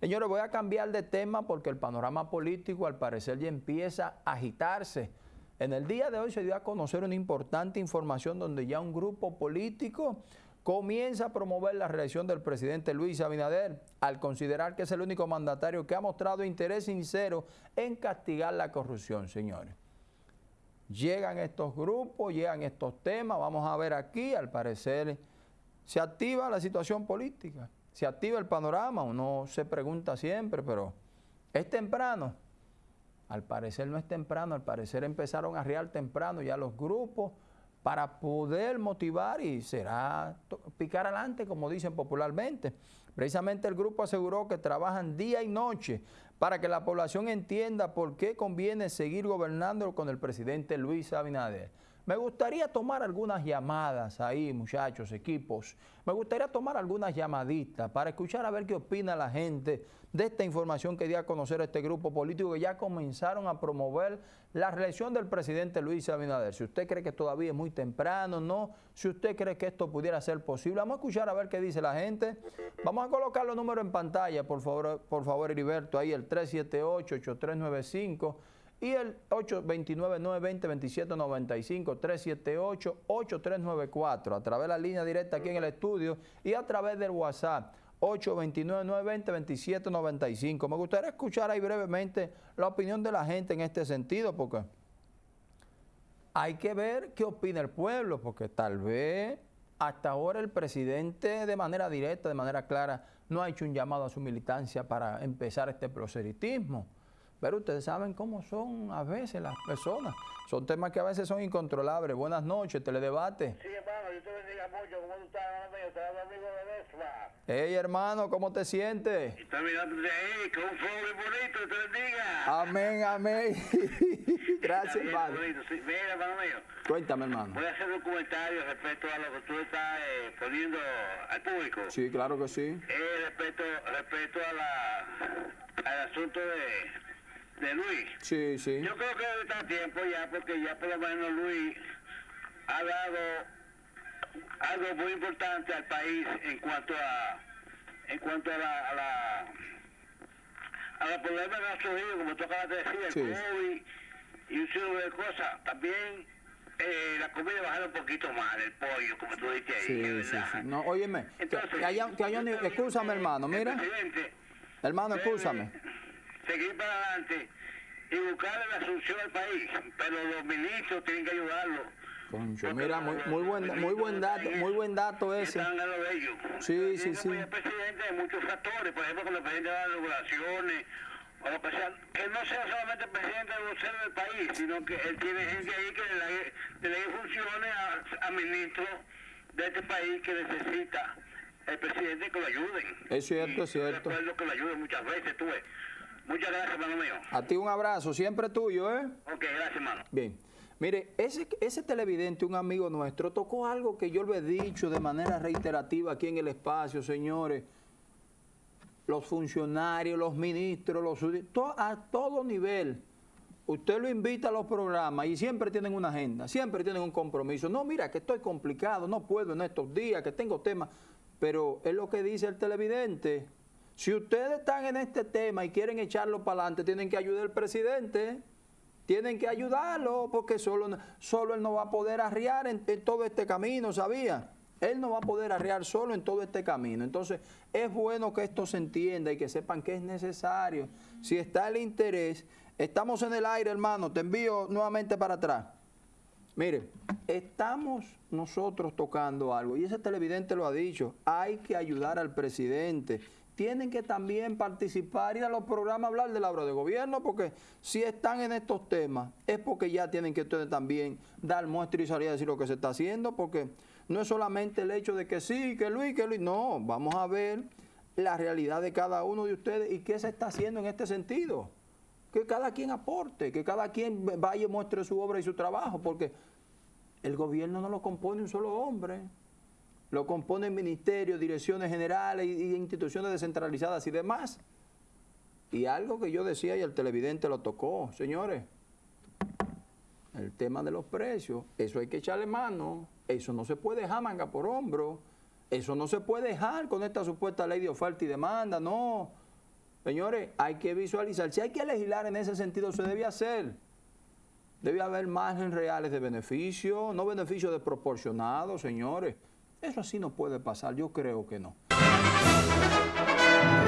Señores, voy a cambiar de tema porque el panorama político al parecer ya empieza a agitarse. En el día de hoy se dio a conocer una importante información donde ya un grupo político comienza a promover la reelección del presidente Luis Abinader al considerar que es el único mandatario que ha mostrado interés sincero en castigar la corrupción, señores. Llegan estos grupos, llegan estos temas, vamos a ver aquí, al parecer se activa la situación política, se activa el panorama, uno se pregunta siempre, pero ¿es temprano? Al parecer no es temprano, al parecer empezaron a real temprano ya los grupos, para poder motivar y será picar adelante, como dicen popularmente. Precisamente el grupo aseguró que trabajan día y noche para que la población entienda por qué conviene seguir gobernando con el presidente Luis Abinader. Me gustaría tomar algunas llamadas ahí, muchachos, equipos. Me gustaría tomar algunas llamaditas para escuchar a ver qué opina la gente de esta información que dio a conocer este grupo político que ya comenzaron a promover la reelección del presidente Luis Abinader. Si usted cree que todavía es muy temprano, no. Si usted cree que esto pudiera ser posible, vamos a escuchar a ver qué dice la gente. Vamos a colocar los números en pantalla, por favor, por favor, Heriberto, ahí el 378-8395 y el 829-920-2795, 378-8394, a través de la línea directa aquí en el estudio y a través del WhatsApp. 829-920-2795. Me gustaría escuchar ahí brevemente la opinión de la gente en este sentido, porque hay que ver qué opina el pueblo, porque tal vez hasta ahora el presidente de manera directa, de manera clara, no ha hecho un llamado a su militancia para empezar este proselitismo. Pero ustedes saben cómo son a veces las personas. Son temas que a veces son incontrolables. Buenas noches, teledebate. Sí, hermano, yo te bendiga mucho. ¿Cómo tú estás, hermano mío? Te hablo amigo de Vespa. Hey, hermano, ¿cómo te sientes? Está mirando de ahí, con un muy bonito, te bendiga. Amén, amén. Gracias, bien hermano. sí. Mira, hermano mío, Cuéntame, hermano. voy a hacer un comentario respecto a lo que tú estás eh, poniendo al público. Sí, claro que sí. Eh, respecto, respecto a la, al asunto de, de Luis. Sí, sí. Yo creo que está tiempo ya, porque ya por lo menos Luis ha dado algo muy importante al país en cuanto a en cuanto a la a la, a los problemas que han surgido, como tú acabas de decir, el Sí. COVID y un sinnúmero de cosas. También eh, la comida bajaron un poquito más, el pollo, como tú dijiste ahí, Sí, sí, sí. No, óyeme, que, Entonces, que haya, que haya Escúchame, hermano, mira. Hermano, escúchame. Seguir para adelante y buscarle la solución al país, pero los ministros tienen que ayudarlo. Concho, mira, muy, muy buen, muy buen dato, muy buen dato ese. De. Sí, sí, sí. al presidente de muchos factores, por ejemplo, cuando el presidente da las regulaciones, o lo que sea, que no sea solamente el presidente de vocero del país, sino que él tiene gente ahí que delegue, delegue funciones a, a ministros de este país que necesita el presidente que lo ayuden. Es cierto, Y es cierto. que lo ayuden muchas veces, tú ves. Muchas gracias, hermano mío. A ti un abrazo, siempre tuyo, ¿eh? Ok, gracias, hermano. Bien. Mire, ese, ese televidente, un amigo nuestro, tocó algo que yo lo he dicho de manera reiterativa aquí en el espacio, señores. Los funcionarios, los ministros, los to- a todo nivel. Usted lo invita a los programas y siempre tienen una agenda, siempre tienen un compromiso. No, mira, que estoy complicado, no puedo en estos días, que tengo temas. Pero es lo que dice el televidente. Si ustedes están en este tema y quieren echarlo para adelante, tienen que ayudar al presidente. Tienen que ayudarlo porque solo, solo él no va a poder arriar en, en todo este camino, ¿sabía? Él no va a poder arriar solo en todo este camino. Entonces, es bueno que esto se entienda y que sepan que es necesario. Si está el interés, estamos en el aire, hermano, te envío nuevamente para atrás. Mire, estamos nosotros tocando algo y ese televidente lo ha dicho, hay que ayudar al presidente. Tienen que también participar y a los programas a hablar de la obra de gobierno porque si están en estos temas es porque ya tienen que ustedes también dar muestra y salir a decir lo que se está haciendo porque no es solamente el hecho de que sí, que Luis, que Luis, no, vamos a ver la realidad de cada uno de ustedes y qué se está haciendo en este sentido. Que cada quien aporte, que cada quien vaya y muestre su obra y su trabajo, porque el gobierno no lo compone un solo hombre, lo componen ministerios, direcciones generales y, instituciones descentralizadas y demás. Y algo que yo decía y el televidente lo tocó, señores, el tema de los precios, eso hay que echarle mano, eso no se puede dejar manga por hombro, eso no se puede dejar con esta supuesta ley de oferta y demanda, no. Señores, hay que visualizar. Si hay que legislar en ese sentido, se debe hacer. Debe haber margen reales de beneficio, no beneficios desproporcionados, señores. Eso así no puede pasar, yo creo que no.